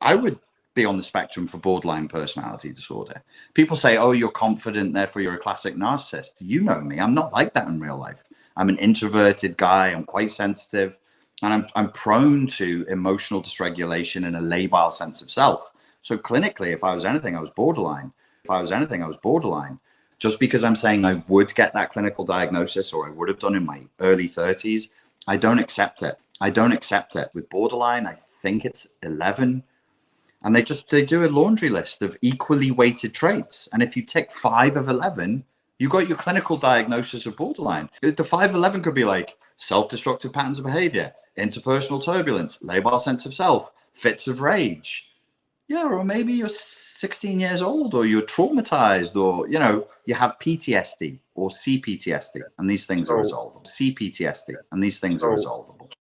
I would be on the spectrum for borderline personality disorder. People say, oh, you're confident, therefore you're a classic narcissist. You know me. I'm not like that in real life. I'm an introverted guy. I'm quite sensitive and I'm, I'm prone to emotional dysregulation and a labile sense of self. So clinically, if I was anything, I was borderline. If I was anything, I was borderline. Just because I'm saying I would get that clinical diagnosis or I would have done in my early 30s, I don't accept it. I don't accept it. With borderline, I think it's 11 and they just they do a laundry list of equally weighted traits. And if you take five of 11 you got your clinical diagnosis of borderline. The 511 could be like self-destructive patterns of behavior interpersonal turbulence labile sense of self fits of rage. Yeah or maybe you're 16 years old or you're traumatized or you know you have ptsd or cptsd and these things so, are resolvable cptsd and these things so, are resolvable